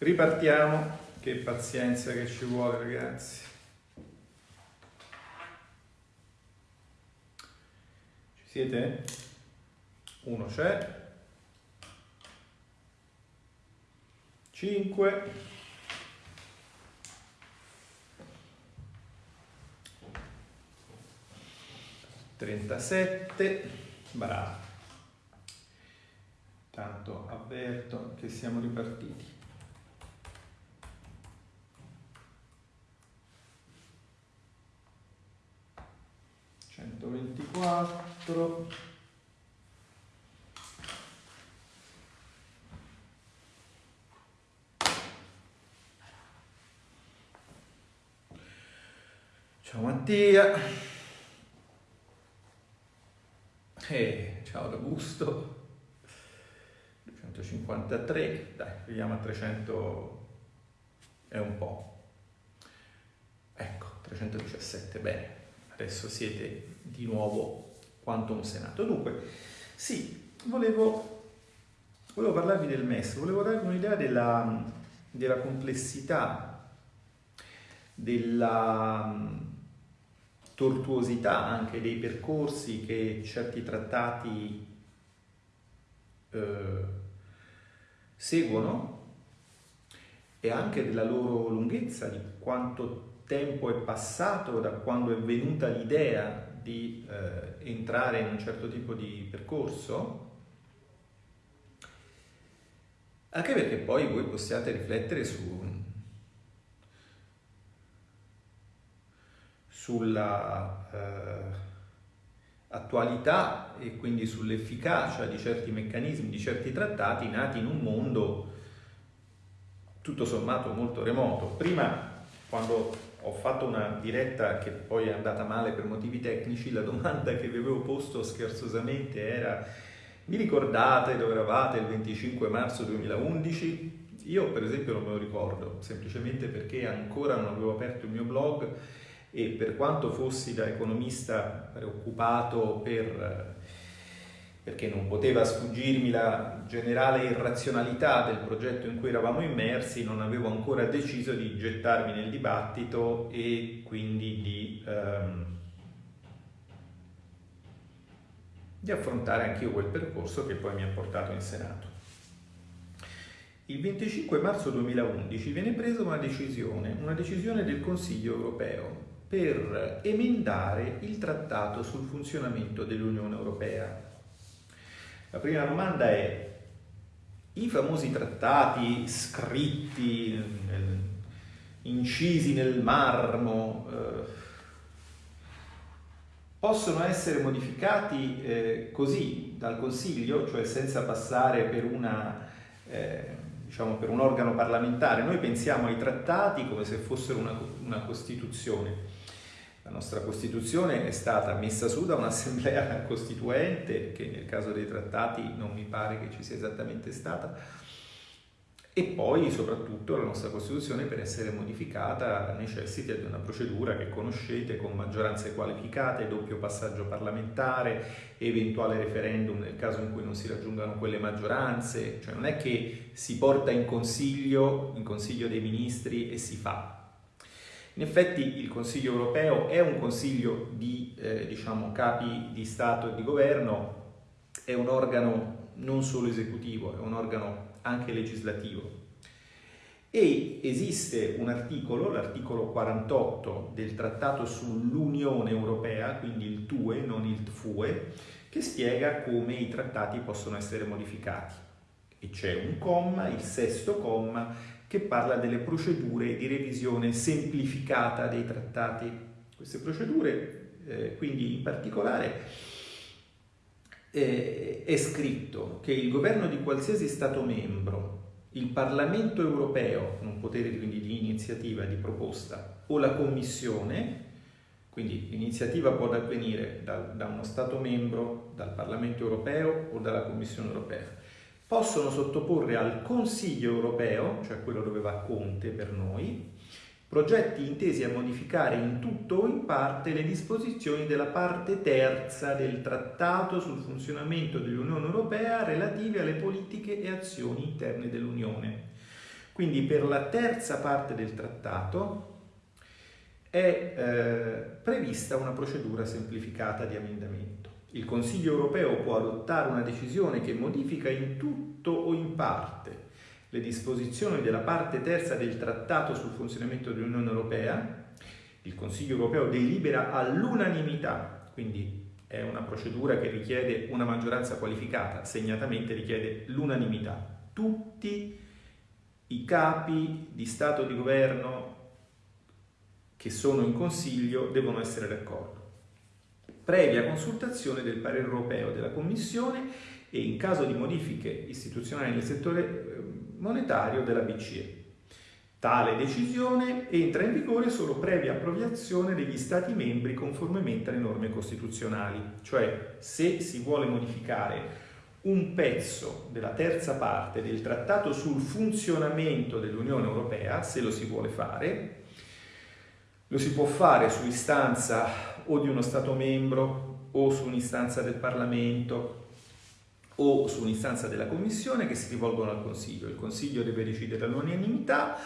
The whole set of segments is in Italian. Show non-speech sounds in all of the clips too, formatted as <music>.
Ripartiamo, che pazienza che ci vuole ragazzi. Ci siete? Uno c'è. 5. Trentasette, bravo. Tanto avverto che siamo ripartiti. 124 Ciao Mattia. Eh, ciao Augusto. 253, dai, vediamo a 300 è un po'. Ecco, 317, bene adesso siete di nuovo quanto un senato. Dunque, sì, volevo, volevo parlarvi del MES, volevo darvi un'idea della, della complessità, della tortuosità anche dei percorsi che certi trattati eh, seguono e anche della loro lunghezza, di quanto tempo è passato da quando è venuta l'idea di eh, entrare in un certo tipo di percorso, anche perché poi voi possiate riflettere su, sulla eh, attualità e quindi sull'efficacia di certi meccanismi, di certi trattati nati in un mondo tutto sommato molto remoto. Prima, quando ho fatto una diretta che poi è andata male per motivi tecnici, la domanda che vi avevo posto scherzosamente era vi ricordate dove eravate il 25 marzo 2011? Io per esempio non me lo ricordo, semplicemente perché ancora non avevo aperto il mio blog e per quanto fossi da economista preoccupato per perché non poteva sfuggirmi la generale irrazionalità del progetto in cui eravamo immersi, non avevo ancora deciso di gettarmi nel dibattito e quindi di, ehm, di affrontare anch'io quel percorso che poi mi ha portato in Senato. Il 25 marzo 2011 viene presa una decisione, una decisione del Consiglio europeo per emendare il trattato sul funzionamento dell'Unione Europea la prima domanda è, i famosi trattati scritti, incisi nel marmo, eh, possono essere modificati eh, così dal Consiglio, cioè senza passare per, una, eh, diciamo per un organo parlamentare. Noi pensiamo ai trattati come se fossero una, una Costituzione. La nostra Costituzione è stata messa su da un'assemblea <laughs> costituente, che nel caso dei trattati non mi pare che ci sia esattamente stata, e poi soprattutto la nostra Costituzione per essere modificata necessita di una procedura che conoscete con maggioranze qualificate, doppio passaggio parlamentare, eventuale referendum nel caso in cui non si raggiungano quelle maggioranze, cioè non è che si porta in consiglio, in consiglio dei ministri e si fa, in effetti il Consiglio europeo è un consiglio di eh, diciamo, capi di Stato e di governo, è un organo non solo esecutivo, è un organo anche legislativo. E esiste un articolo, l'articolo 48 del Trattato sull'Unione Europea, quindi il TUE, non il TFUE, che spiega come i trattati possono essere modificati. E c'è un comma, il sesto comma, che parla delle procedure di revisione semplificata dei trattati. Queste procedure, eh, quindi in particolare, eh, è scritto che il governo di qualsiasi Stato membro, il Parlamento europeo, con un potere quindi di iniziativa, di proposta, o la Commissione, quindi l'iniziativa può avvenire da, da uno Stato membro, dal Parlamento europeo o dalla Commissione europea possono sottoporre al Consiglio europeo, cioè quello dove va Conte per noi, progetti intesi a modificare in tutto o in parte le disposizioni della parte terza del Trattato sul funzionamento dell'Unione Europea relative alle politiche e azioni interne dell'Unione. Quindi per la terza parte del trattato è eh, prevista una procedura semplificata di emendamento. Il Consiglio europeo può adottare una decisione che modifica in tutto o in parte le disposizioni della parte terza del Trattato sul funzionamento dell'Unione Europea. Il Consiglio europeo delibera all'unanimità, quindi è una procedura che richiede una maggioranza qualificata, segnatamente richiede l'unanimità. Tutti i capi di Stato di Governo che sono in Consiglio devono essere d'accordo, previa consultazione del parere europeo della Commissione e in caso di modifiche istituzionali nel settore eh, monetario della BCE. Tale decisione entra in vigore solo previa approvazione degli Stati membri conformemente alle norme costituzionali, cioè se si vuole modificare un pezzo della terza parte del trattato sul funzionamento dell'Unione Europea, se lo si vuole fare, lo si può fare su istanza o di uno Stato membro o su un'istanza del Parlamento o su un'istanza della Commissione che si rivolgono al Consiglio. Il Consiglio deve decidere all'unanimità,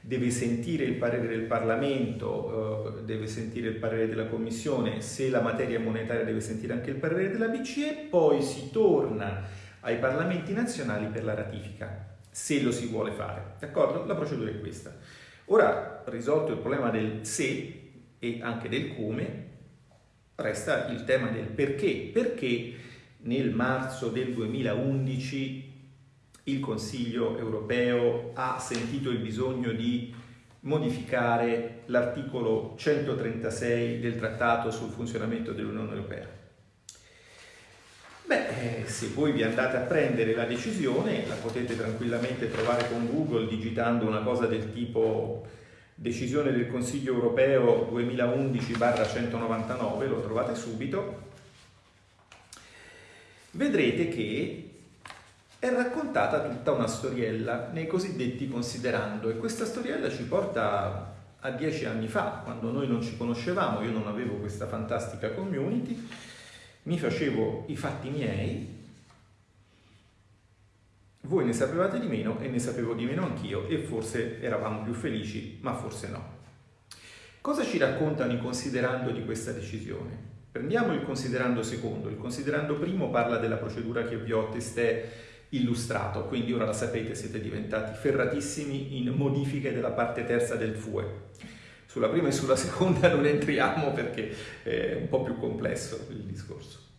deve sentire il parere del Parlamento, eh, deve sentire il parere della Commissione, se la materia monetaria deve sentire anche il parere della BCE, poi si torna ai Parlamenti nazionali per la ratifica, se lo si vuole fare. D'accordo? La procedura è questa. Ora, risolto il problema del se e anche del come, resta il tema del perché. Perché nel marzo del 2011 il Consiglio europeo ha sentito il bisogno di modificare l'articolo 136 del Trattato sul funzionamento dell'Unione Europea. Beh, eh, se voi vi andate a prendere la decisione, la potete tranquillamente trovare con Google digitando una cosa del tipo decisione del Consiglio europeo 2011-199, lo trovate subito, vedrete che è raccontata tutta una storiella nei cosiddetti considerando e questa storiella ci porta a dieci anni fa, quando noi non ci conoscevamo, io non avevo questa fantastica community, mi facevo i fatti miei, voi ne sapevate di meno e ne sapevo di meno anch'io e forse eravamo più felici, ma forse no. Cosa ci raccontano i considerando di questa decisione? Prendiamo il considerando secondo, il considerando primo parla della procedura che vi ho testé illustrato, quindi ora la sapete, siete diventati ferratissimi in modifiche della parte terza del FUE. Sulla prima e sulla <laughs> seconda non entriamo perché è un po' più complesso il discorso.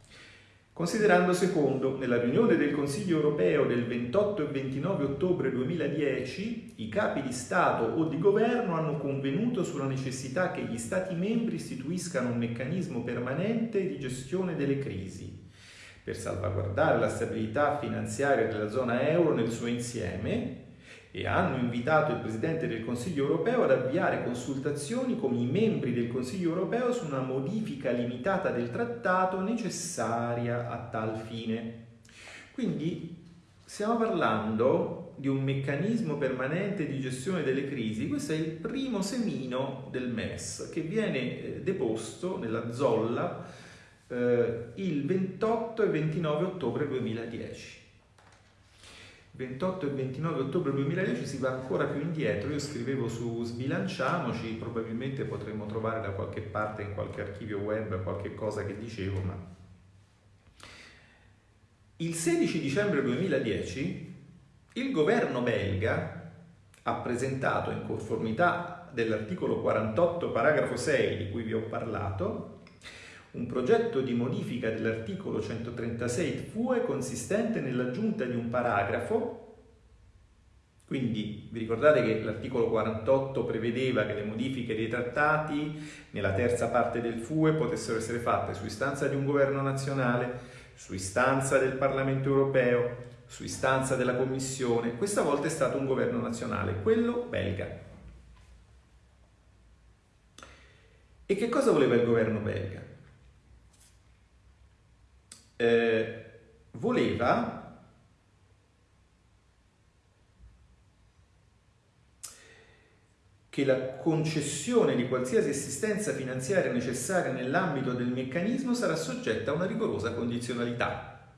Considerando secondo, nella riunione del Consiglio europeo del 28 e 29 ottobre 2010, i capi di Stato o di Governo hanno convenuto sulla necessità che gli Stati membri istituiscano un meccanismo permanente di gestione delle crisi per salvaguardare la stabilità finanziaria della zona euro nel suo insieme e hanno invitato il Presidente del Consiglio europeo ad avviare consultazioni con i membri del Consiglio europeo su una modifica limitata del trattato necessaria a tal fine. Quindi stiamo parlando di un meccanismo permanente di gestione delle crisi, questo è il primo semino del MES che viene eh, deposto nella zolla eh, il 28 e 29 ottobre 2010. 28 e 29 ottobre 2010 si va ancora più indietro, io scrivevo su Sbilanciamoci, probabilmente potremmo trovare da qualche parte in qualche archivio web qualche cosa che dicevo, ma... Il 16 dicembre 2010 il governo belga ha presentato in conformità dell'articolo 48 paragrafo 6 di cui vi ho parlato un progetto di modifica dell'articolo 136 FUE consistente nell'aggiunta di un paragrafo quindi vi ricordate che l'articolo 48 prevedeva che le modifiche dei trattati nella terza parte del FUE potessero essere fatte su istanza di un governo nazionale, su istanza del Parlamento europeo, su istanza della Commissione. Questa volta è stato un governo nazionale, quello belga. E che cosa voleva il governo belga? Eh, voleva che la concessione di qualsiasi assistenza finanziaria necessaria nell'ambito del meccanismo sarà soggetta a una rigorosa condizionalità.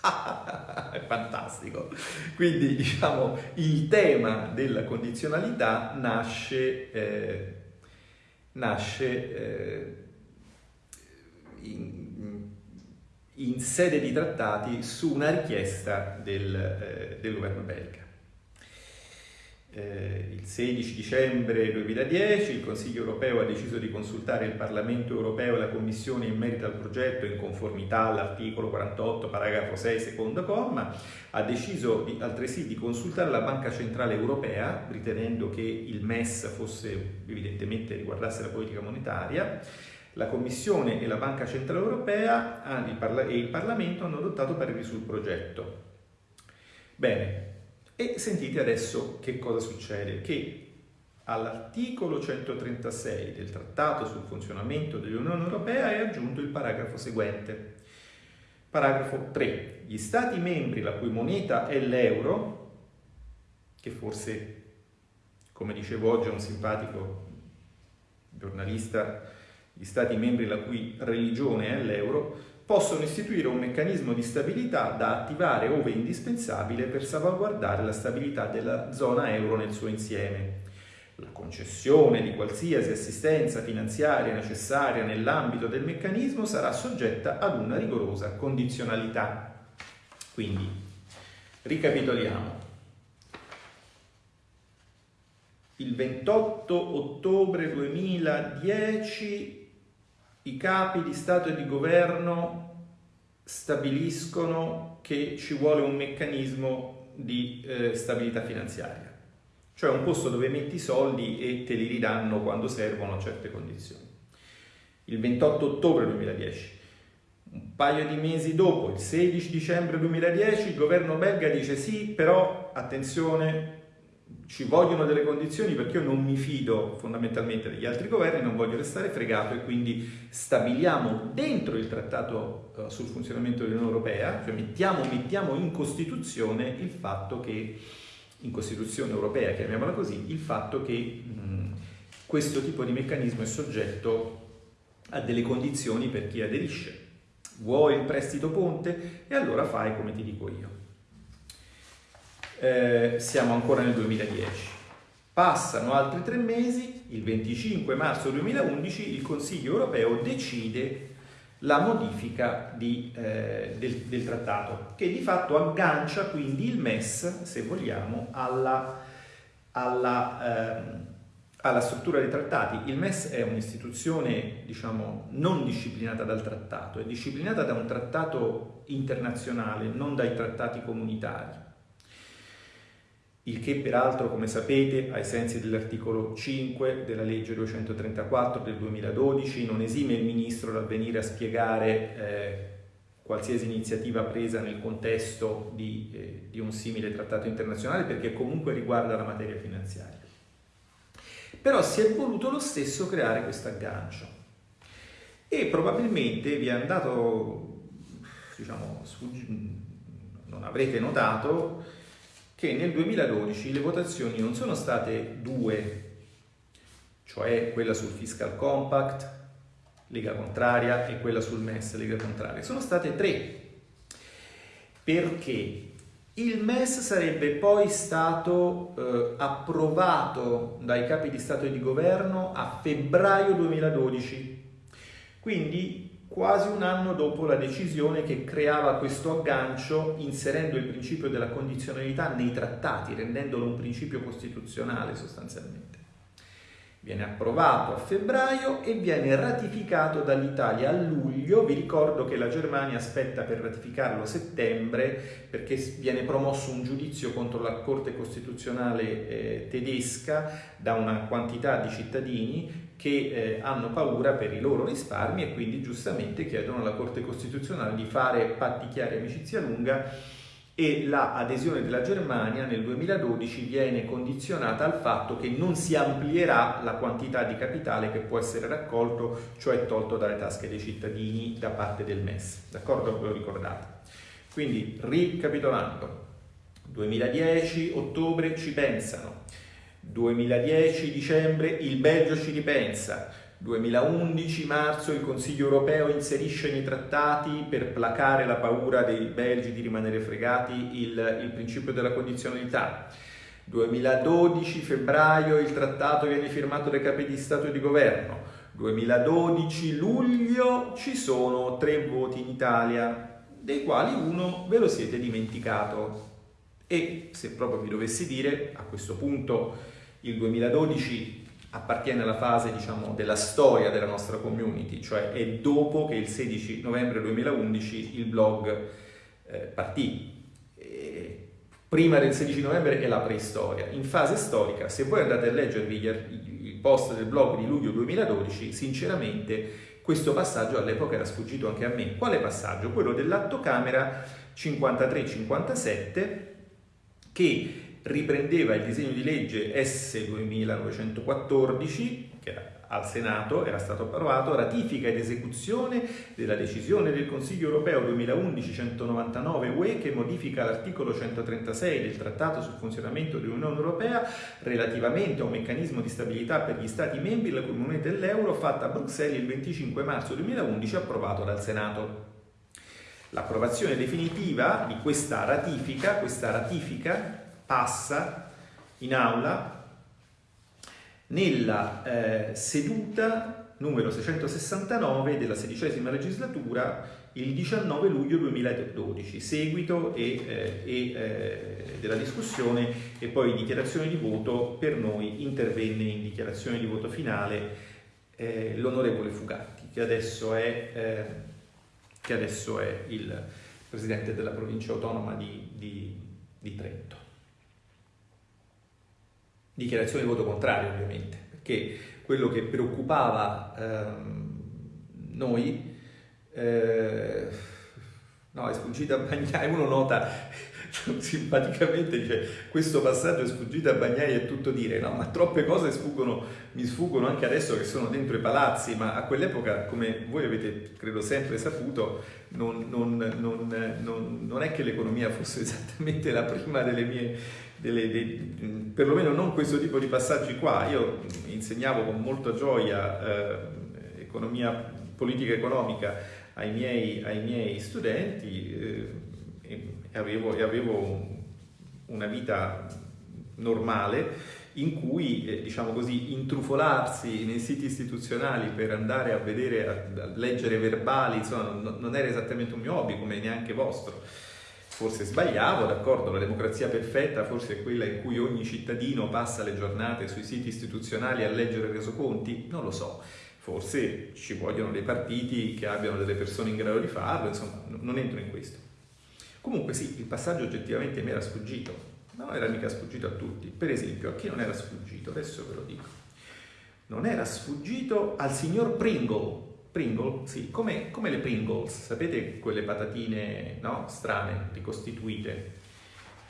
<laughs> È fantastico. Quindi, diciamo, il tema della condizionalità nasce, eh, nasce eh, in, in, sede di trattati su una richiesta del, eh, del governo belga eh, il 16 dicembre 2010 il Consiglio europeo ha deciso di consultare il Parlamento europeo e la Commissione in merito al progetto in conformità all'articolo 48, paragrafo 6, secondo comma, ha deciso di, altresì di consultare la Banca Centrale Europea, ritenendo che il MES fosse evidentemente riguardasse la politica monetaria. La Commissione e la Banca Centrale Europea e il Parlamento hanno adottato pareri sul progetto. Bene, e sentite adesso che cosa succede, che all'articolo 136 del Trattato sul funzionamento dell'Unione Europea è aggiunto il paragrafo seguente. Paragrafo 3. Gli Stati membri la cui moneta è l'euro, che forse, come dicevo oggi un simpatico giornalista, gli Stati membri la cui religione è l'euro, possono istituire un meccanismo di stabilità da attivare ove indispensabile per salvaguardare la stabilità della zona euro nel suo insieme. La concessione di qualsiasi assistenza finanziaria necessaria nell'ambito del meccanismo sarà soggetta ad una rigorosa condizionalità. Quindi, ricapitoliamo. Il 28 ottobre 2010 i capi di Stato e di Governo stabiliscono che ci vuole un meccanismo di eh, stabilità finanziaria, cioè un posto dove metti i soldi e te li ridanno quando servono a certe condizioni. Il 28 ottobre 2010. Un paio di mesi dopo, il 16 dicembre 2010, il governo belga dice sì, però attenzione, ci vogliono delle condizioni perché io non mi fido fondamentalmente degli altri governi, non voglio restare fregato e quindi stabiliamo dentro il trattato uh, sul funzionamento dell'Unione Europea, cioè mettiamo, mettiamo, in Costituzione il fatto che, in Costituzione europea chiamiamola così, il fatto che mh, questo tipo di meccanismo è soggetto a delle condizioni per chi aderisce. Vuoi il prestito ponte? E allora fai come ti dico io eh, siamo ancora nel 2010. Passano altri tre mesi, il 25 marzo 2011 il Consiglio europeo decide la modifica di, eh, del, del, trattato, che di fatto aggancia quindi il MES, se vogliamo, alla, alla, ehm, alla struttura dei trattati. Il MES è un'istituzione, diciamo, non disciplinata dal trattato, è disciplinata da un trattato internazionale, non dai trattati comunitari il che peraltro, come sapete, ai sensi dell'articolo 5 della legge 234 del 2012, non esime il Ministro dal venire a spiegare eh, qualsiasi iniziativa presa nel contesto di, eh, di un simile trattato internazionale perché comunque riguarda la materia finanziaria. Però si è voluto lo stesso creare questo aggancio e probabilmente vi è andato, diciamo, non avrete notato, che nel 2012 le votazioni non sono state due, cioè quella sul fiscal compact, Lega contraria, e quella sul MES, Lega contraria, sono state tre, perché? Il MES sarebbe poi stato eh, approvato dai capi di Stato e di Governo a febbraio 2012, quindi quasi un anno dopo la decisione che creava questo aggancio inserendo il principio della condizionalità nei trattati, rendendolo un principio costituzionale sostanzialmente. Viene approvato a febbraio e viene ratificato dall'Italia a luglio. Vi ricordo che la Germania aspetta per ratificarlo a settembre perché viene promosso un giudizio contro la Corte Costituzionale eh, tedesca da una quantità di cittadini che eh, hanno paura per i loro risparmi e quindi giustamente chiedono alla Corte Costituzionale di fare patti chiari amicizia lunga e l'adesione della Germania nel 2012 viene condizionata al fatto che non si amplierà la quantità di capitale che può essere raccolto, cioè tolto dalle tasche dei cittadini da parte del MES. D'accordo? Ve lo ricordate. Quindi, ricapitolando, 2010, ottobre ci pensano, 2010 dicembre il Belgio ci ripensa, 2011 marzo il Consiglio europeo inserisce nei trattati per placare la paura dei belgi di rimanere fregati il, il principio della condizionalità. 2012 febbraio il trattato viene firmato dai capi di Stato e di Governo. 2012 luglio ci sono tre voti in Italia, dei quali uno ve lo siete dimenticato. E se proprio vi dovessi dire, a questo punto il 2012 appartiene alla fase diciamo, della storia della nostra community, cioè è dopo che il 16 novembre 2011 il blog eh, partì. Prima del 16 novembre è la preistoria. In fase storica, se voi andate a leggervi il post del blog di luglio 2012, sinceramente questo passaggio all'epoca era sfuggito anche a me. Quale passaggio? Quello dell'atto Camera 53-57 che riprendeva il disegno di legge S 2914, che era al Senato, era stato approvato, ratifica ed esecuzione della decisione del Consiglio europeo 2011-199 UE che modifica l'articolo 136 del Trattato sul funzionamento dell'Unione Europea relativamente a un meccanismo di stabilità per gli Stati membri della Comunità dell'Euro fatta a Bruxelles il 25 marzo 2011 approvato dal Senato. L'approvazione definitiva di questa ratifica, questa ratifica passa in aula nella eh, seduta numero 669 della sedicesima legislatura il 19 luglio 2012, seguito e, eh, eh, della discussione e poi dichiarazione di voto, per noi intervenne in dichiarazione di voto finale eh, l'onorevole Fugatti, che adesso, è, eh, che adesso è il presidente della provincia autonoma di, di, di Trento dichiarazione di voto contrario ovviamente, perché quello che preoccupava ehm, noi, eh, no è sfuggita a Bagnai, uno nota <laughs> simpaticamente dice questo passaggio è sfuggito a Bagnai è tutto dire, no ma troppe cose sfuggono, mi sfuggono anche adesso che sono dentro i palazzi, ma a quell'epoca come voi avete credo sempre saputo non, non, non, non è che l'economia fosse <laughs> esattamente la prima delle mie delle, dei, perlomeno non questo tipo di passaggi qua. Io insegnavo con molta gioia eh, economia, politica economica ai miei, ai miei studenti eh, e avevo, e avevo una vita normale in cui, eh, diciamo così, intrufolarsi nei siti istituzionali per andare a vedere, a, a leggere verbali, insomma, non, non era esattamente un mio hobby, come neanche vostro. Forse sbagliavo, d'accordo, la democrazia perfetta forse è quella in cui ogni cittadino passa le giornate sui siti istituzionali a leggere resoconti, non lo so, forse ci vogliono dei partiti che abbiano delle persone in grado di farlo, insomma, non entro in questo. Comunque sì, il passaggio oggettivamente mi era sfuggito, non era mica sfuggito a tutti, per esempio a chi non era sfuggito, adesso ve lo dico, non era sfuggito al signor Pringle, Pringle, sì, come, come, le Pringles, sapete quelle patatine no, strane, ricostituite,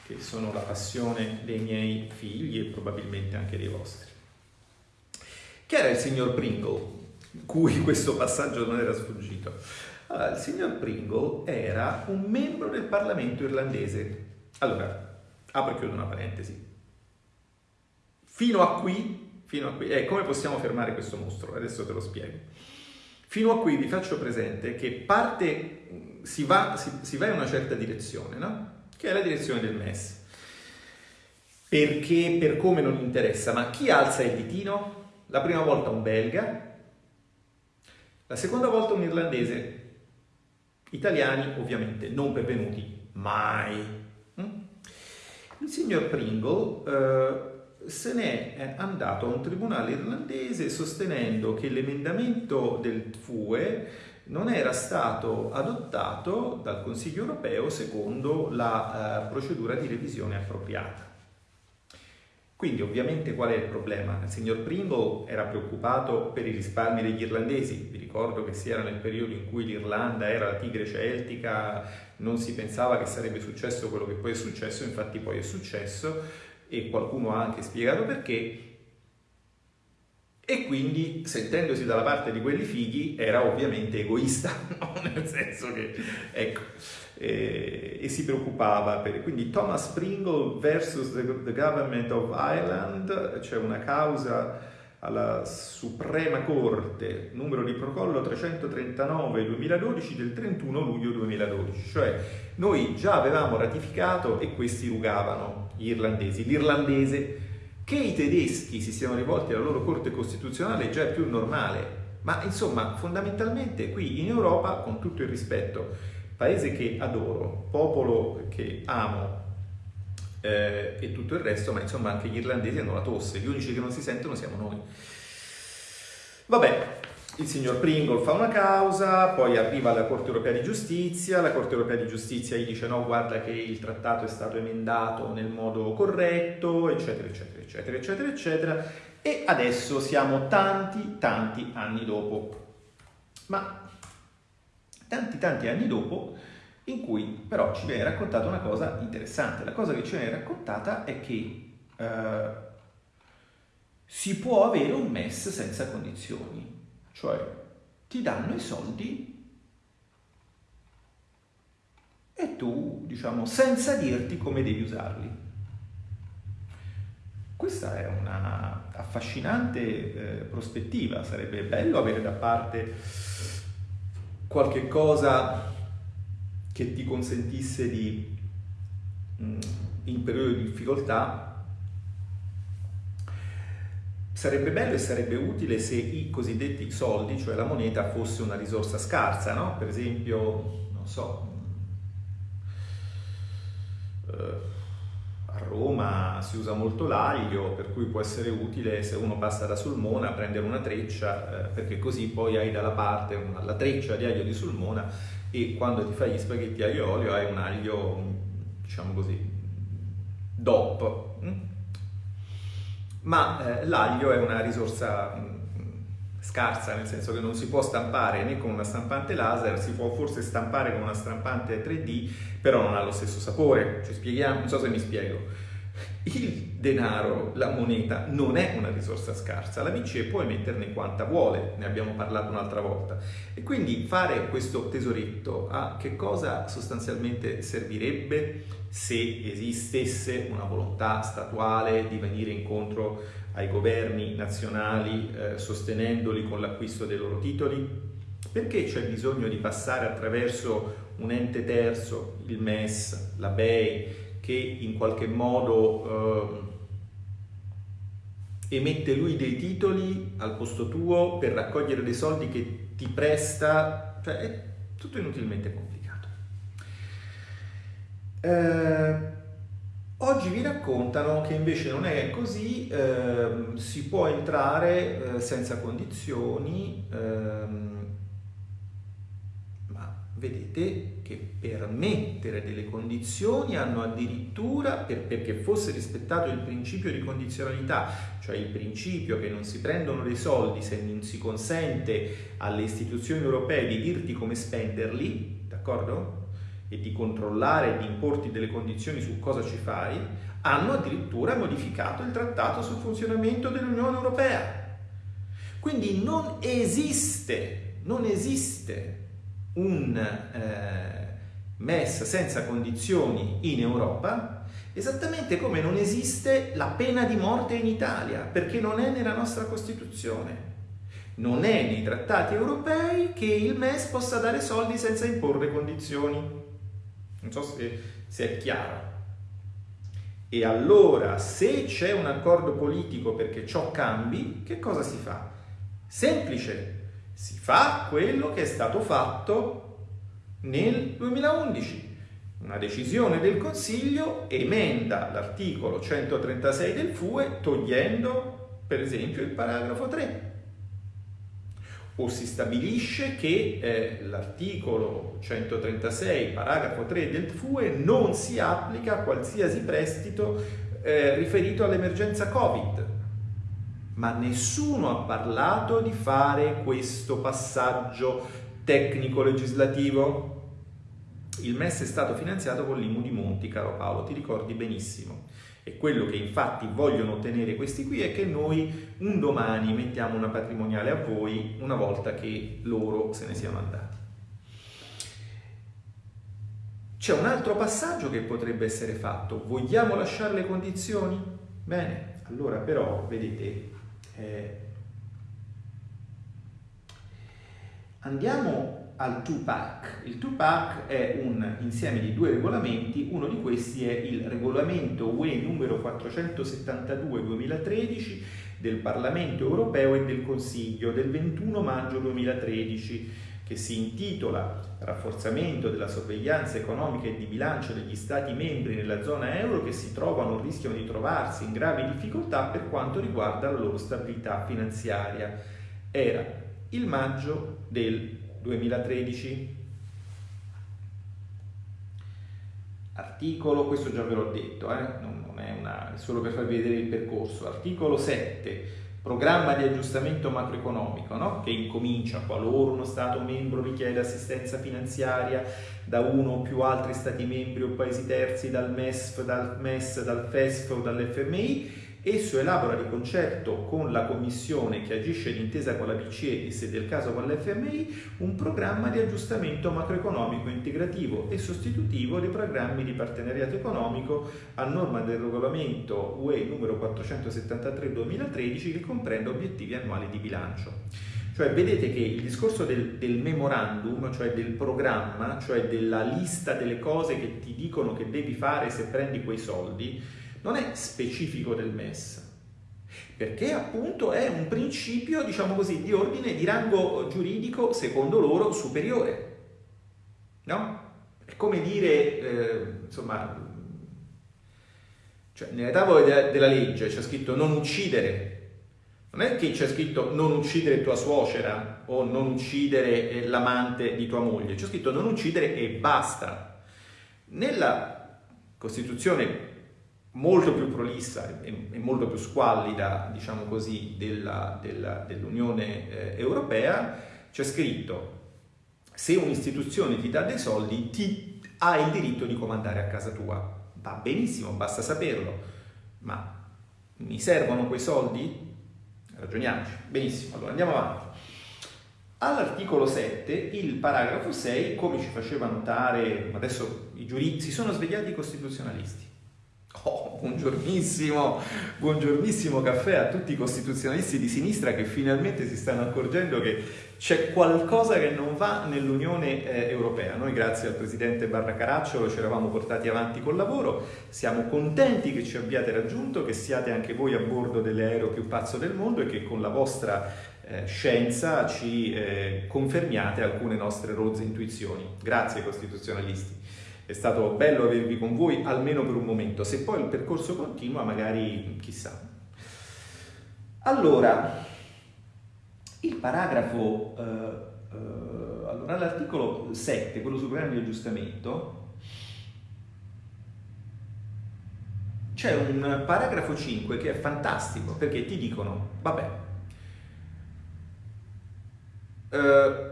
che sono la passione dei miei figli e probabilmente anche dei vostri. Chi era il signor Pringle, cui questo passaggio non era sfuggito? Allora, il signor Pringle era un membro del Parlamento irlandese. Allora, apro e chiudo una parentesi. Fino a qui, fino a qui, eh, come possiamo fermare questo mostro? Adesso te lo spiego. Fino a qui vi faccio presente che parte, si va, si, si va in una certa direzione, no? Che è la direzione del MES. Perché, per come non interessa, ma chi alza il ditino? La prima volta un belga, la seconda volta un irlandese. Italiani ovviamente non pervenuti mai. Mm? Il signor Pringle eh, se n'è andato a un tribunale irlandese sostenendo che l'emendamento del FUE non era stato adottato dal Consiglio europeo secondo la uh, procedura di revisione appropriata. Quindi ovviamente qual è il problema? Il signor Pringle era preoccupato per i risparmi degli irlandesi, vi ricordo che si era nel periodo in cui l'Irlanda era la tigre celtica, non si pensava che sarebbe successo quello che poi è successo, infatti poi è successo, e qualcuno ha anche spiegato perché, e quindi sentendosi dalla parte di quelli fighi era ovviamente egoista, <laughs> no? nel senso che, ecco, eh, e si preoccupava per... Quindi Thomas Pringle versus the, the Government of Ireland, c'è una causa alla Suprema Corte, numero di protocollo 339-2012 del 31 luglio 2012, cioè noi già avevamo ratificato e questi rugavano, gli irlandesi. L'irlandese che i tedeschi si siano rivolti alla loro Corte Costituzionale già è più normale, ma insomma fondamentalmente qui in Europa, con tutto il rispetto, paese che adoro, popolo che amo, eh, e tutto il resto, ma insomma anche gli irlandesi hanno la tosse, gli unici che non si sentono siamo noi. Vabbè, il signor Pringle fa una causa, poi arriva alla Corte Europea di Giustizia, la Corte Europea di Giustizia gli dice no, guarda che il trattato è stato emendato nel modo corretto, eccetera, eccetera, eccetera, eccetera, eccetera, e adesso siamo tanti, tanti anni dopo. Ma tanti, tanti anni dopo in cui però ci viene raccontata una cosa interessante. La cosa che ci viene raccontata è che eh, si può avere un MES senza condizioni, cioè ti danno i soldi e tu, diciamo, senza dirti come devi usarli. Questa è una affascinante eh, prospettiva, sarebbe bello avere da parte qualche cosa che ti consentisse di, mm, in periodo di difficoltà, sarebbe bello e sarebbe utile se i cosiddetti soldi, cioè la moneta, fosse una risorsa scarsa, no? Per esempio, non so, eh, a Roma si usa molto l'aglio, per cui può essere utile se uno passa da Sulmona a prendere una treccia, eh, perché così poi hai dalla parte una, la treccia di aglio di Sulmona e quando ti fai gli spaghetti aglio olio hai un aglio, diciamo così, DOP. Ma eh, l'aglio è una risorsa mm, scarsa, nel senso che non si può stampare né con una stampante laser, si può forse stampare con una stampante 3D, però non ha lo stesso sapore. Ci spieghiamo, non so se mi spiego il denaro, la moneta, non è una risorsa scarsa, la BCE può emetterne quanta vuole, ne abbiamo parlato un'altra volta. E quindi fare questo tesoretto a che cosa sostanzialmente servirebbe se esistesse una volontà statuale di venire incontro ai governi nazionali eh, sostenendoli con l'acquisto dei loro titoli? Perché c'è bisogno di passare attraverso un ente terzo, il MES, la BEI, che in qualche modo eh, emette lui dei titoli al posto tuo per raccogliere dei soldi che ti presta, cioè è tutto inutilmente complicato. Eh, oggi vi raccontano che invece non è così, eh, si può entrare eh, senza condizioni, ehm, vedete che per mettere delle condizioni hanno addirittura, per, perché fosse rispettato il principio di condizionalità, cioè il principio che non si prendono dei soldi se non si consente alle istituzioni europee di dirti come spenderli, d'accordo? E di controllare e di importi delle condizioni su cosa ci fai, hanno addirittura modificato il trattato sul funzionamento dell'Unione Europea. Quindi non esiste, non esiste un eh, MES senza condizioni in Europa, esattamente come non esiste la pena di morte in Italia, perché non è nella nostra Costituzione. Non è nei trattati europei che il MES possa dare soldi senza imporre condizioni. Non so se, se è chiaro. E allora, se c'è un accordo politico perché ciò cambi, che cosa si fa? Semplice, si fa quello che è stato fatto nel 2011. Una decisione del Consiglio emenda l'articolo 136 del FUE togliendo per esempio il paragrafo 3 o si stabilisce che eh, l'articolo 136 paragrafo 3 del FUE non si applica a qualsiasi prestito eh, riferito all'emergenza Covid ma nessuno ha parlato di fare questo passaggio tecnico-legislativo. Il MES è stato finanziato con l'IMU di Monti, caro Paolo, ti ricordi benissimo. E quello che infatti vogliono ottenere questi qui è che noi un domani mettiamo una patrimoniale a voi una volta che loro se ne siano andati. C'è un altro passaggio che potrebbe essere fatto. Vogliamo lasciare le condizioni? Bene, allora però, vedete, eh, andiamo al Tupac. Il Tupac è un insieme di due regolamenti, uno di questi è il regolamento UE numero 472-2013 del Parlamento europeo e del Consiglio del 21 maggio 2013 che si intitola Rafforzamento della sorveglianza economica e di bilancio degli Stati membri nella zona euro che si trovano o rischiano di trovarsi in gravi difficoltà per quanto riguarda la loro stabilità finanziaria. Era il maggio del 2013. Articolo, questo già ve l'ho detto, eh? non, è una, solo per farvi vedere il percorso. Articolo 7 programma di aggiustamento macroeconomico no? che incomincia qualora uno Stato membro richiede assistenza finanziaria da uno o più altri Stati membri o paesi terzi, dal MESF, dal MES, dal FESF o dall'FMI, Esso elabora di concerto con la Commissione che agisce d'intesa con la BCE e se del caso con l'FMI un programma di aggiustamento macroeconomico integrativo e sostitutivo dei programmi di partenariato economico a norma del regolamento UE numero 473-2013 che comprende obiettivi annuali di bilancio. Cioè vedete che il discorso del, del, memorandum, cioè del programma, cioè della lista delle cose che ti dicono che devi fare se prendi quei soldi, non è specifico del MES, perché appunto è un principio, diciamo così, di ordine di rango giuridico secondo loro superiore. No? È come dire, eh, insomma, cioè nelle tavole de della legge c'è scritto non uccidere, non è che c'è scritto non uccidere tua suocera o non uccidere eh, l'amante di tua moglie, c'è scritto non uccidere e basta. Nella Costituzione molto più prolissa e, e molto più squallida, diciamo così, dell'Unione eh, Europea, c'è scritto se un'istituzione ti dà dei soldi ti hai il diritto di comandare a casa tua. Va benissimo, basta saperlo, ma mi servono quei soldi? Ragioniamoci. Benissimo, allora andiamo avanti. All'articolo 7, il paragrafo 6, come ci faceva notare, adesso i giuristi si sono svegliati i costituzionalisti Oh, buongiornissimo, buongiornissimo caffè a tutti i costituzionalisti di sinistra che finalmente si stanno accorgendo che c'è qualcosa che non va nell'Unione eh, Europea. Noi grazie al Presidente Barra Caracciolo ci eravamo portati avanti col lavoro, siamo contenti che ci abbiate raggiunto, che siate anche voi a bordo dell'aereo più pazzo del mondo e che con la vostra eh, scienza ci eh, confermiate alcune nostre rozze intuizioni. Grazie costituzionalisti. È stato bello avervi con voi almeno per un momento, se poi il percorso continua magari chissà. Allora, il paragrafo, eh, eh, allora l'articolo 7, quello sul programma di aggiustamento, c'è un paragrafo 5 che è fantastico perché ti dicono, vabbè, eh,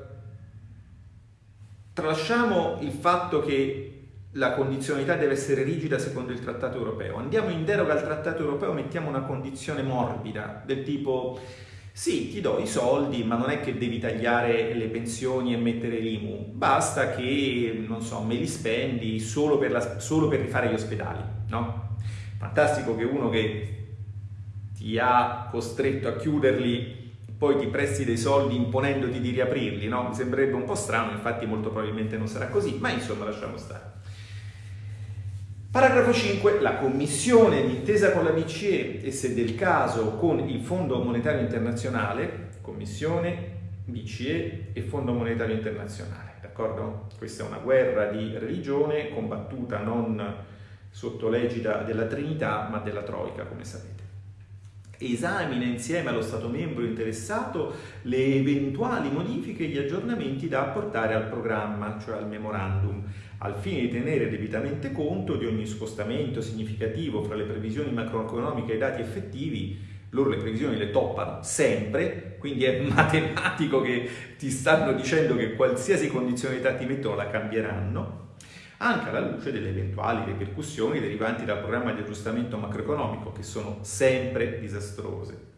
tralasciamo il fatto che la condizionalità deve essere rigida secondo il trattato europeo. Andiamo in deroga al trattato europeo, mettiamo una condizione morbida, del tipo sì, ti do i soldi, ma non è che devi tagliare le pensioni e mettere l'IMU, basta che, non so, me li spendi solo per, la, solo per rifare gli ospedali, no? Fantastico che uno che ti ha costretto a chiuderli poi ti presti dei soldi imponendoti di riaprirli, no? Mi sembrerebbe un po' strano, infatti molto probabilmente non sarà così, ma insomma lasciamo stare. Paragrafo 5. La Commissione, d'intesa con la BCE e se del caso con il Fondo Monetario Internazionale, Commissione, BCE e Fondo Monetario Internazionale, d'accordo? Questa è una guerra di religione combattuta non sotto l'egida della Trinità, ma della Troica, come sapete. Esamina insieme allo Stato membro interessato le eventuali modifiche e gli aggiornamenti da apportare al programma, cioè al memorandum, al fine di tenere debitamente conto di ogni scostamento significativo fra le previsioni macroeconomiche e i dati effettivi, loro le previsioni le toppano sempre, quindi è <laughs> matematico che ti stanno dicendo che qualsiasi condizionalità ti mettono la cambieranno, anche alla luce delle eventuali ripercussioni derivanti dal programma di aggiustamento macroeconomico, che sono sempre disastrose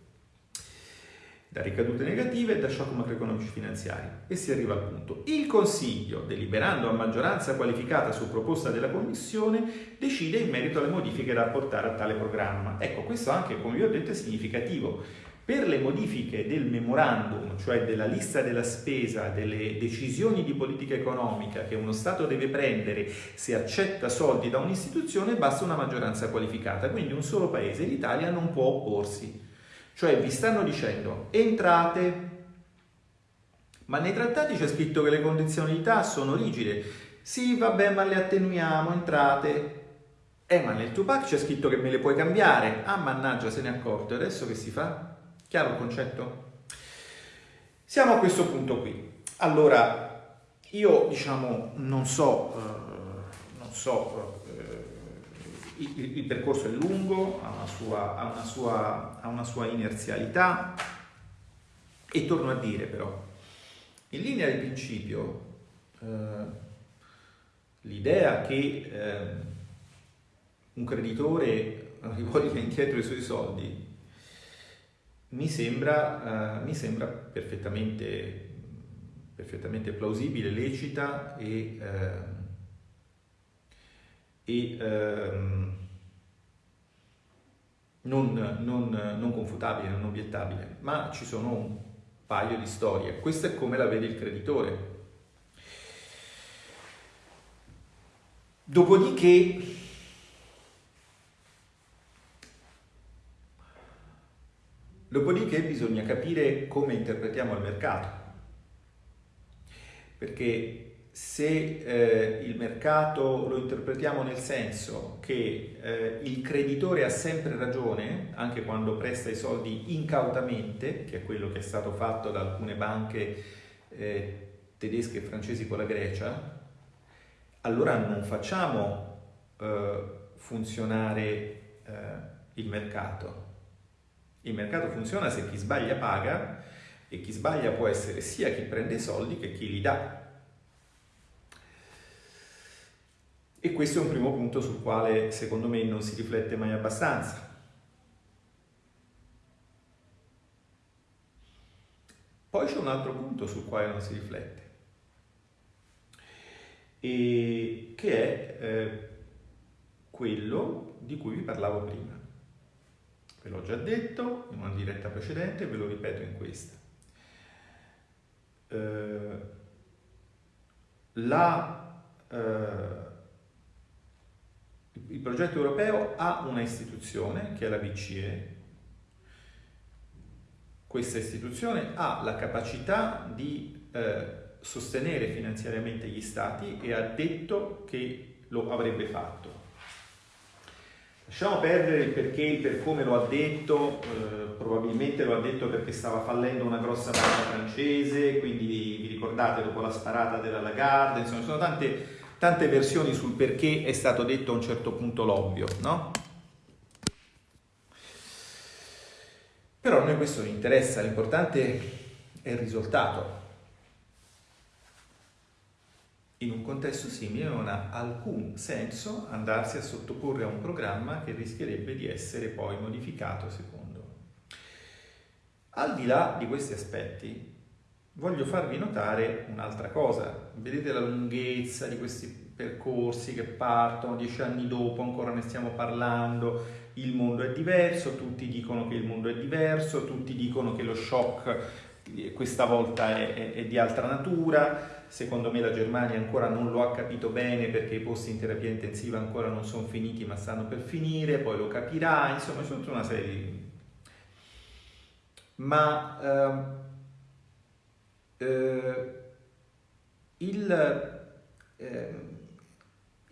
da ricadute negative e da shock macroeconomici finanziari. E si arriva al punto. Il Consiglio, deliberando a maggioranza qualificata su proposta della Commissione, decide in merito alle modifiche da apportare a tale programma. Ecco, questo anche, come vi ho detto, è significativo, Per le modifiche del memorandum, cioè della lista della spesa, delle decisioni di politica economica che uno Stato deve prendere se accetta soldi da un'istituzione, basta una maggioranza qualificata. Quindi un solo paese, l'Italia, non può opporsi. Cioè vi stanno dicendo entrate, ma nei trattati c'è scritto che le condizionalità sono rigide. Sì, vabbè, ma le attenuiamo, entrate. Eh, ma nel Tupac c'è scritto che me le puoi cambiare. Ah, mannaggia, se ne è accorto. Adesso che si fa? Chiaro il concetto? Siamo a questo punto qui. Allora, io diciamo non so, eh, non so eh, il, il, percorso è lungo, ha una, sua, ha, una sua, ha una sua inerzialità. E torno a dire però, in linea di principio, eh, l'idea che eh, un creditore <laughs> rivolga indietro i suoi soldi mi sembra, uh, mi sembra perfettamente, perfettamente, plausibile, lecita e, uh, e uh, non, non, non, confutabile, non obiettabile, ma ci sono un paio di storie. Questa è come la vede il creditore. Dopodiché Dopodiché bisogna capire come interpretiamo il mercato, perché se eh, il mercato lo interpretiamo nel senso che eh, il creditore ha sempre ragione, anche quando presta i soldi incautamente, che è quello che è stato fatto da alcune banche eh, tedesche e francesi con la Grecia, allora non facciamo eh, funzionare eh, il mercato, il mercato funziona se chi sbaglia paga e chi sbaglia può essere sia chi prende i soldi che chi li dà. E questo è un primo punto sul quale secondo me non si riflette mai abbastanza. Poi c'è un altro punto sul quale non si riflette, e che è eh, quello di cui vi parlavo prima. Ve l'ho già detto in una diretta precedente, ve lo ripeto in questa. Eh, la, eh, il progetto europeo ha una istituzione che è la BCE. Questa istituzione ha la capacità di eh, sostenere finanziariamente gli stati e ha detto che lo avrebbe fatto. Lasciamo perdere il perché, il per come lo ha detto, eh, probabilmente lo ha detto perché stava fallendo una grossa banca francese, quindi vi, ricordate dopo la sparata della Lagarde, insomma sono tante, tante versioni sul perché è stato detto a un certo punto l'ovvio, no? Però a noi questo non interessa, l'importante è il risultato. In un contesto simile non ha alcun senso andarsi a sottoporre a un programma che rischierebbe di essere poi modificato secondo. Al di là di questi aspetti, voglio farvi notare un'altra cosa. Vedete la lunghezza di questi percorsi che partono dieci anni dopo, ancora ne stiamo parlando, il mondo è diverso, tutti dicono che il mondo è diverso, tutti dicono che lo shock questa volta è, è, è, di altra natura, secondo me la Germania ancora non lo ha capito bene perché i posti in terapia intensiva ancora non sono finiti ma stanno per finire, poi lo capirà, insomma c'è tutta una serie di... Ma eh, eh, il... Eh,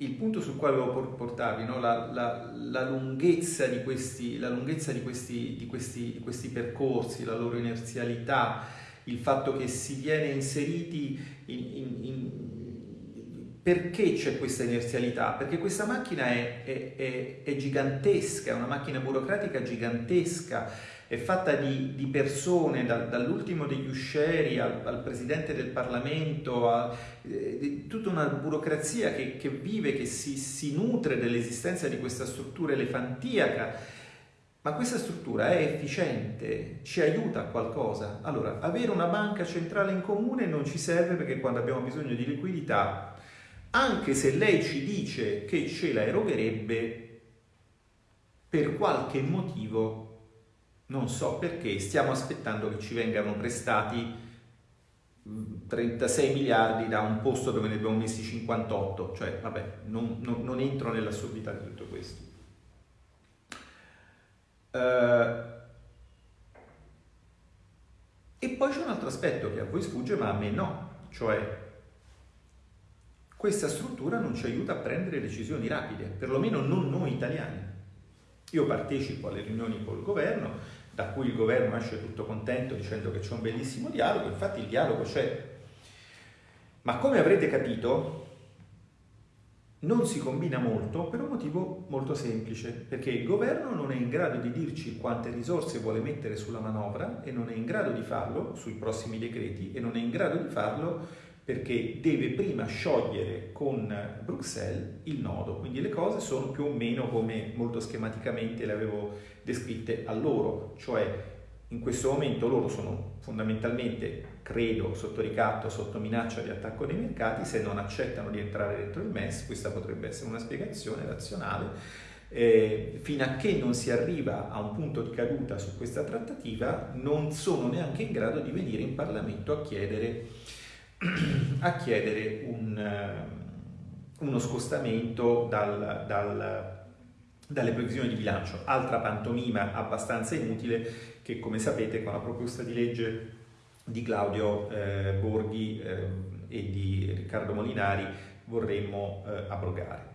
il punto sul quale volevo portarvi, no? la, la, la, lunghezza, di questi, la lunghezza di questi, di, questi, di questi, percorsi, la loro inerzialità, il fatto che si viene inseriti in, in, in perché c'è questa inerzialità? Perché questa macchina è, è, è, è gigantesca, è una macchina burocratica gigantesca, è fatta di, di persone, da, dall'ultimo degli uscieri al, al, presidente del Parlamento, a eh, tutta una burocrazia che, che vive, che si, si nutre dell'esistenza di questa struttura elefantiaca. Ma questa struttura è efficiente, ci aiuta a qualcosa. Allora, avere una banca centrale in comune non ci serve perché quando abbiamo bisogno di liquidità, anche se lei ci dice che ce la erogherebbe, per qualche motivo non so perché, stiamo aspettando che ci vengano prestati 36 miliardi da un posto dove ne abbiamo messi 58, cioè vabbè, non, non, non entro nell'assurdità di tutto questo. Uh, e poi c'è un altro aspetto che a voi sfugge ma a me no, cioè questa struttura non ci aiuta a prendere decisioni rapide, perlomeno non noi italiani. Io partecipo alle riunioni col governo, da cui il governo esce tutto contento dicendo che c'è un bellissimo dialogo, infatti il dialogo c'è. Ma come avrete capito, non si combina molto per un motivo molto semplice, perché il governo non è in grado di dirci quante risorse vuole mettere sulla manovra e non è in grado di farlo sui prossimi decreti e non è in grado di farlo perché deve prima sciogliere con Bruxelles il nodo, quindi le cose sono più o meno come molto schematicamente le avevo descritte a loro, cioè in questo momento loro sono fondamentalmente, credo, sotto ricatto, sotto minaccia di attacco dei mercati, se non accettano di entrare dentro il MES, questa potrebbe essere una spiegazione razionale, eh, fino a che non si arriva a un punto di caduta su questa trattativa, non sono neanche in grado di venire in Parlamento a chiedere a chiedere un, eh, uno scostamento dal, dal, dalle previsioni di bilancio. Altra pantomima abbastanza inutile che come sapete con la proposta di legge di Claudio eh, Borghi eh, e di Riccardo Molinari vorremmo eh, abrogare.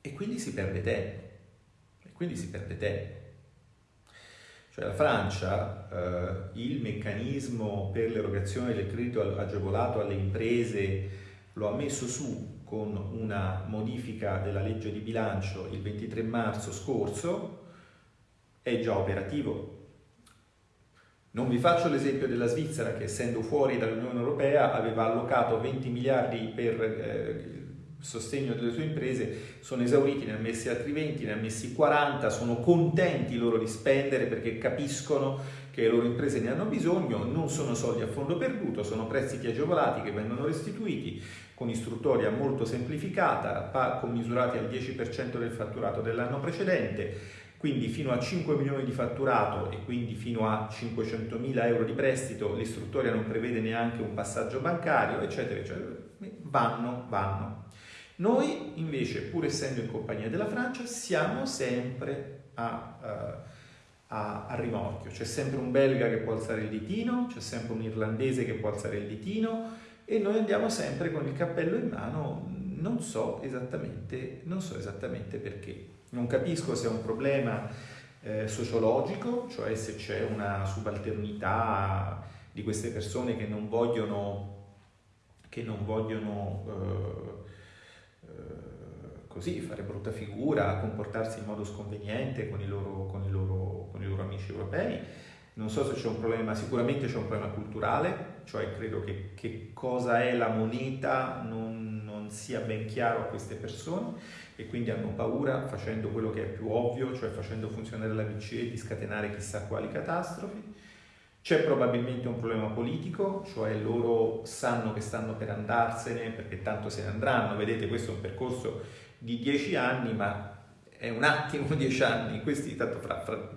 E quindi si perde tempo. E quindi si perde tempo. Cioè la Francia, eh, il meccanismo per l'erogazione del credito agevolato alle imprese lo ha messo su con una modifica della legge di bilancio il 23 marzo scorso, è già operativo. Non vi faccio l'esempio della Svizzera che essendo fuori dall'Unione Europea aveva allocato 20 miliardi per eh, sostegno delle sue imprese sono esauriti, ne ha messi altri 20, ne ha messi 40, sono contenti loro di spendere perché capiscono che le loro imprese ne hanno bisogno, non sono soldi a fondo perduto, sono prestiti agevolati che vengono restituiti con istruttoria molto semplificata, commisurati al 10% del fatturato dell'anno precedente, quindi fino a 5 milioni di fatturato e quindi fino a 500 mila euro di prestito l'istruttoria non prevede neanche un passaggio bancario, eccetera, eccetera. Vanno, vanno. Noi invece, pur essendo in compagnia della Francia, siamo sempre a, uh, a, a rimorchio. C'è sempre un belga che può alzare il ditino, c'è sempre un irlandese che può alzare il ditino e noi andiamo sempre con il cappello in mano, non so esattamente, non so esattamente perché. Non capisco se è un problema eh, sociologico, cioè se c'è una subalternità di queste persone che non vogliono, che non vogliono eh, così, fare brutta figura, comportarsi in modo sconveniente con i loro, con i loro, con i loro amici europei. Non so se c'è un problema, sicuramente c'è un problema culturale, cioè credo che, che cosa è la moneta non, non sia ben chiaro a queste persone e quindi hanno paura facendo quello che è più ovvio, cioè facendo funzionare la BCE di scatenare chissà quali catastrofi. C'è probabilmente un problema politico, cioè loro sanno che stanno per andarsene perché tanto se ne andranno, vedete questo è un percorso di dieci anni, ma è un attimo <laughs> dieci anni, questi tanto fra, fra,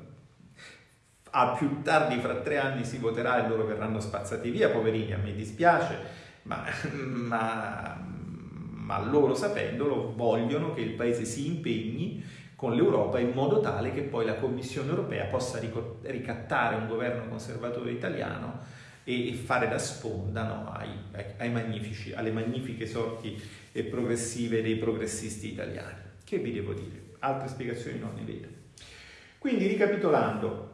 a più tardi fra tre anni si voterà e loro verranno spazzati via, poverini, a me dispiace, ma, <laughs> ma, ma loro sapendolo vogliono che il paese si impegni con l'Europa in modo tale che poi la Commissione europea possa ricattare un governo conservatore italiano e, fare da sponda no, ai, ai magnifici, alle magnifiche sorti progressive dei progressisti italiani. Che vi devo dire? Altre spiegazioni non ne vedo. Quindi ricapitolando,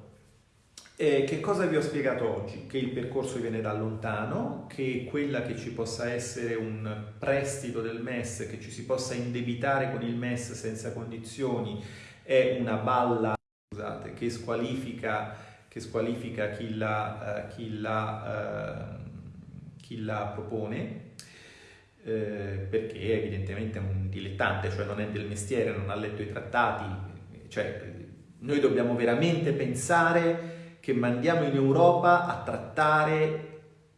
eh, che cosa vi ho spiegato oggi? Che il percorso viene da lontano, che quella che ci possa essere un prestito del MES, che ci si possa indebitare con il MES senza condizioni, è una balla scusate, che squalifica, che squalifica chi, la, uh, chi, la, uh, chi la propone, eh, perché evidentemente è un dilettante, cioè non è del mestiere, non ha letto i trattati, cioè noi dobbiamo veramente pensare che mandiamo in Europa a trattare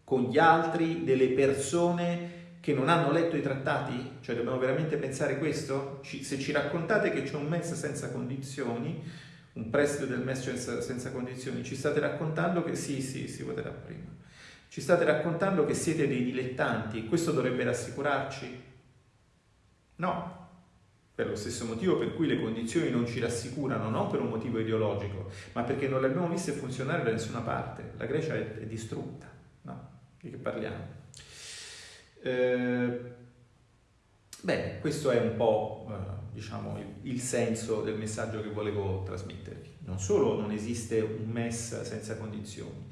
con gli altri delle persone che non hanno letto i trattati? Cioè dobbiamo veramente pensare questo? Ci, se ci raccontate che c'è un MES senza condizioni, un prestito del MES senza, senza condizioni, ci state raccontando che sì, sì, si voterà prima. Ci state raccontando che siete dei dilettanti, questo dovrebbe rassicurarci? No, per lo stesso motivo per cui le condizioni non ci rassicurano, non per un motivo ideologico, ma perché non le abbiamo viste funzionare da nessuna parte. La Grecia è, è distrutta, no? Di che parliamo? Eh, bene, questo è un po' eh, diciamo, il, il, senso del messaggio che volevo trasmettervi. Non solo non esiste un MES senza condizioni,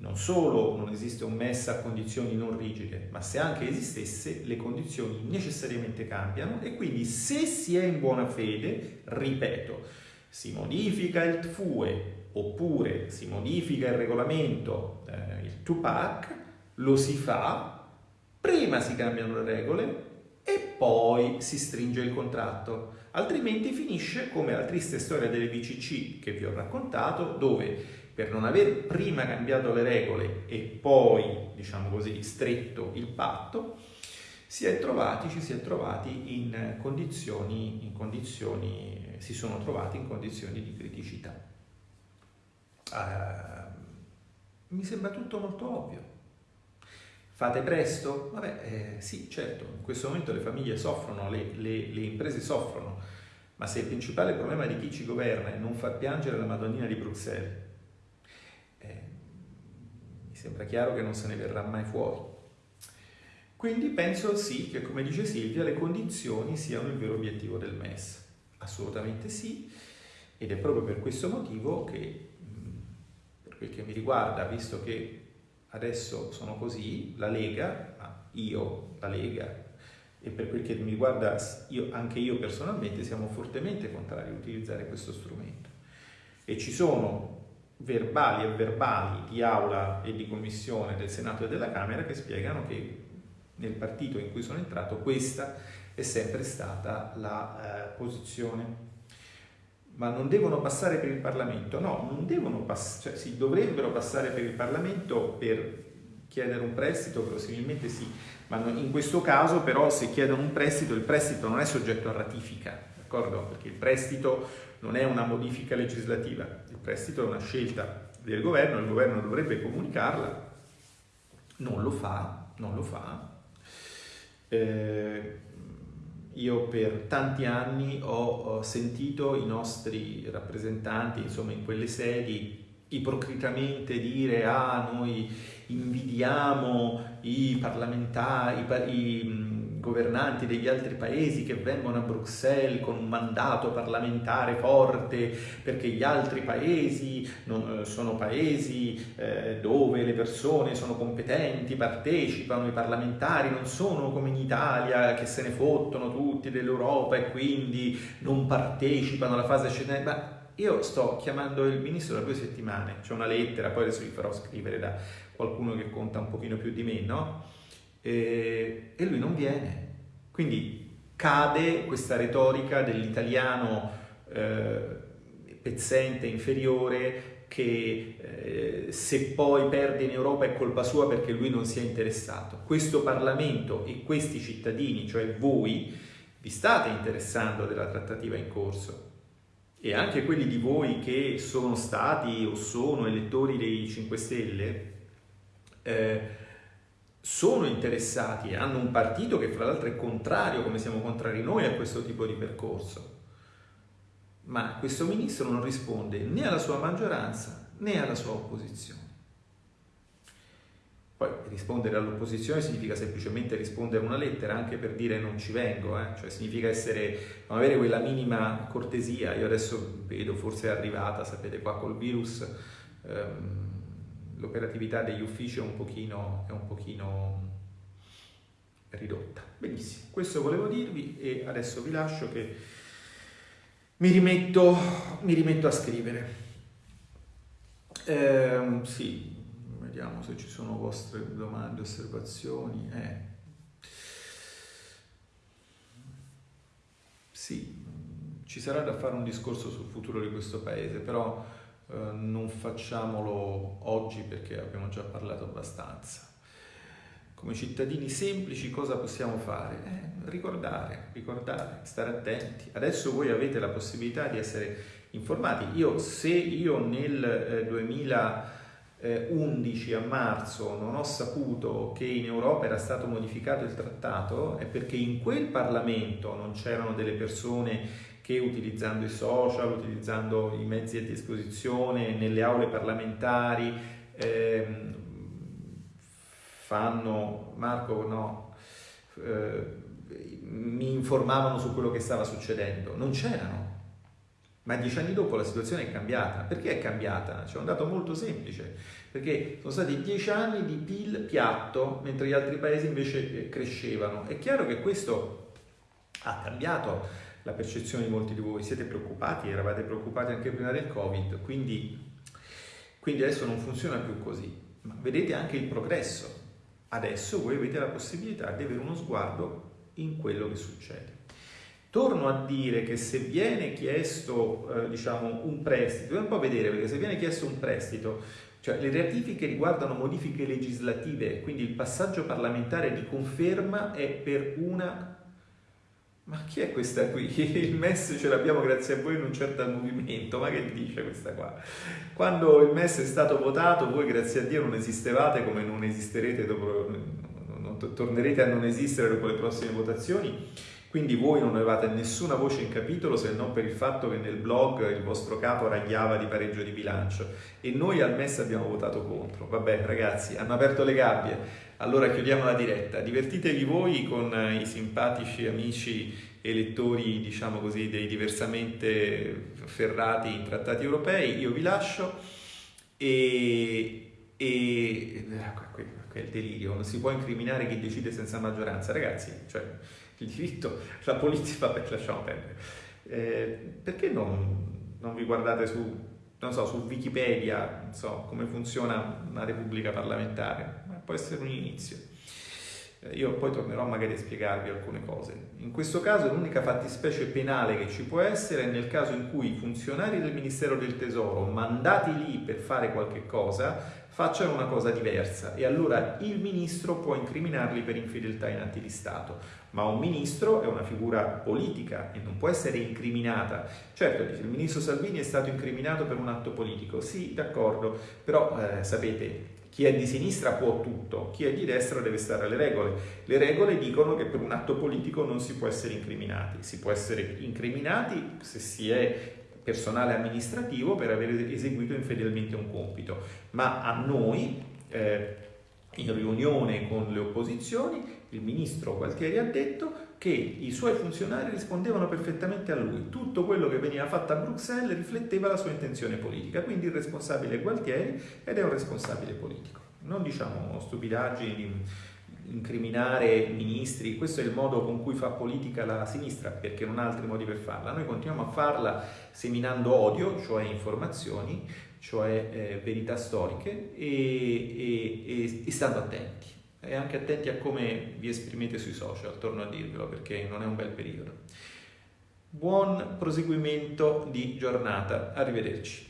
non solo non esiste un MES a condizioni non rigide, ma se anche esistesse, le condizioni necessariamente cambiano e quindi se si è in buona fede, ripeto, si modifica il TFUE oppure si modifica il regolamento, eh, il TUPAC, lo si fa, prima si cambiano le regole e poi si stringe il contratto, altrimenti finisce come la triste storia delle VCC che vi ho raccontato, dove per non aver prima cambiato le regole e poi, diciamo così, stretto il patto, si è trovati, ci si è trovati in condizioni, in condizioni, si sono trovati in condizioni di criticità. Uh, mi sembra tutto molto ovvio. Fate presto? Vabbè, eh, sì, certo, in questo momento le famiglie soffrono, le, le, le imprese soffrono, ma se il principale problema di chi ci governa è non far piangere la Madonnina di Bruxelles, sembra chiaro che non se ne verrà mai fuori. Quindi penso sì che, come dice Silvia, le condizioni siano il vero obiettivo del MES. Assolutamente sì, ed è proprio per questo motivo che, per quel che mi riguarda, visto che adesso sono così, la Lega, ma io, la Lega, e per quel che mi riguarda io, anche io personalmente, siamo fortemente contrari a utilizzare questo strumento. E ci sono verbali e verbali di aula e di commissione del Senato e della Camera che spiegano che nel partito in cui sono entrato questa è sempre stata la eh, posizione. Ma non devono passare per il Parlamento? No, non devono passare, cioè si dovrebbero passare per il Parlamento per chiedere un prestito, verosimilmente sì, ma in questo caso però se chiedono un prestito, il prestito non è soggetto a ratifica, d'accordo? Perché il prestito non è una modifica legislativa, il prestito è una scelta del governo, il governo dovrebbe comunicarla, non lo fa, non lo fa. Eh, io per tanti anni ho sentito i nostri rappresentanti, insomma, in quelle sedi, ipocritamente dire ah noi invidiamo i parlamentari, i, governanti degli altri paesi che vengono a Bruxelles con un mandato parlamentare forte perché gli altri paesi non, eh, sono paesi eh, dove le persone sono competenti, partecipano, i parlamentari non sono come in Italia che se ne fottono tutti dell'Europa e quindi non partecipano alla fase scenaria. Ma io sto chiamando il ministro da due settimane, c'è una lettera, poi adesso vi farò scrivere da qualcuno che conta un pochino più di me, no? E, e lui non viene. Quindi cade questa retorica dell'italiano eh, pezzente, inferiore, che eh, se poi perde in Europa è colpa sua perché lui non si è interessato. Questo Parlamento e questi cittadini, cioè voi, vi state interessando della trattativa in corso e anche quelli di voi che sono stati o sono elettori dei 5 Stelle, eh, sono interessati e hanno un partito che fra l'altro è contrario, come siamo contrari noi, a questo tipo di percorso. Ma questo ministro non risponde né alla sua maggioranza né alla sua opposizione. Poi rispondere all'opposizione significa semplicemente rispondere a una lettera, anche per dire non ci vengo, eh? cioè significa essere, avere quella minima cortesia. Io adesso vedo, forse è arrivata, sapete qua col virus, ehm, l'operatività degli uffici è un pochino, è un pochino ridotta. Benissimo, questo volevo dirvi e adesso vi lascio che mi rimetto, mi rimetto a scrivere. Eh, sì, vediamo se ci sono vostre domande, osservazioni. Eh. Sì, ci sarà da fare un discorso sul futuro di questo paese, però eh, non facciamolo oggi perché abbiamo già parlato abbastanza. Come cittadini semplici cosa possiamo fare? Eh, ricordare, ricordare, stare attenti. Adesso voi avete la possibilità di essere informati. Io, se io nel eh, 2011 a marzo non ho saputo che in Europa era stato modificato il trattato, è perché in quel Parlamento non c'erano delle persone che utilizzando i social, utilizzando i mezzi a disposizione, nelle aule parlamentari, ehm, fanno, Marco no, eh, mi informavano su quello che stava succedendo, non c'erano. Ma dieci anni dopo la situazione è cambiata. Perché è cambiata? C'è un dato molto semplice, perché sono stati dieci anni di PIL piatto, mentre gli altri paesi invece eh, crescevano. È chiaro che questo ha cambiato la percezione di molti di voi. Siete preoccupati, eravate preoccupati anche prima del Covid, quindi, quindi adesso non funziona più così. Ma vedete anche il progresso. Adesso voi avete la possibilità di avere uno sguardo in quello che succede. Torno a dire che se viene chiesto eh, diciamo, un prestito, dobbiamo un po' vedere perché se viene chiesto un prestito, cioè le ratifiche riguardano modifiche legislative, quindi il passaggio parlamentare di conferma è per una... Ma chi è questa qui? <laughs> Il MES ce l'abbiamo grazie a voi in un certo movimento, ma che dice questa qua? Quando il MES è stato votato, voi grazie a Dio non esistevate come non esisterete dopo tornerete a non esistere dopo le prossime votazioni, quindi voi non avevate nessuna voce in capitolo se non per il fatto che nel blog il vostro capo ragliava di pareggio di bilancio e noi al MES abbiamo votato contro. Vabbè ragazzi, hanno aperto le gabbie, allora chiudiamo la diretta. Divertitevi voi con i simpatici amici elettori, diciamo così, dei diversamente ferrati in trattati europei. Io vi lascio e, e ecco, è il delirio, non si può incriminare chi decide senza maggioranza. Ragazzi, cioè, il diritto, la politica, vabbè, lasciamo perdere. Eh, perché non, non, vi guardate su, so, su Wikipedia, so, come funziona una repubblica parlamentare? Può essere un inizio. Eh, io poi tornerò magari a spiegarvi alcune cose. In questo caso l'unica fattispecie penale che ci può essere è nel caso in cui i funzionari del Ministero del Tesoro, mandati lì per fare qualche cosa, facciano una cosa diversa e allora il ministro può incriminarli per infedeltà in atti di Stato. Ma un ministro è una figura politica e non può essere incriminata. Certo, il ministro Salvini è stato incriminato per un atto politico, sì, d'accordo, però eh, sapete, chi è di sinistra può tutto, chi è di destra deve stare alle regole. Le regole dicono che per un atto politico non si può essere incriminati, si può essere incriminati se si è personale amministrativo per aver eseguito infedelmente un compito, ma a noi, eh, in riunione con le opposizioni, il ministro Gualtieri ha detto che i suoi funzionari rispondevano perfettamente a lui. Tutto quello che veniva fatto a Bruxelles rifletteva la sua intenzione politica, quindi il responsabile è Gualtieri ed è un responsabile politico. Non diciamo stupidaggini incriminare ministri, questo è il modo con cui fa politica la sinistra, perché non ha altri modi per farla. Noi continuiamo a farla seminando odio, cioè informazioni, cioè eh, verità storiche e, e, e, stando attenti. E anche attenti a come vi esprimete sui social, torno a dirvelo, perché non è un bel periodo. Buon proseguimento di giornata, arrivederci.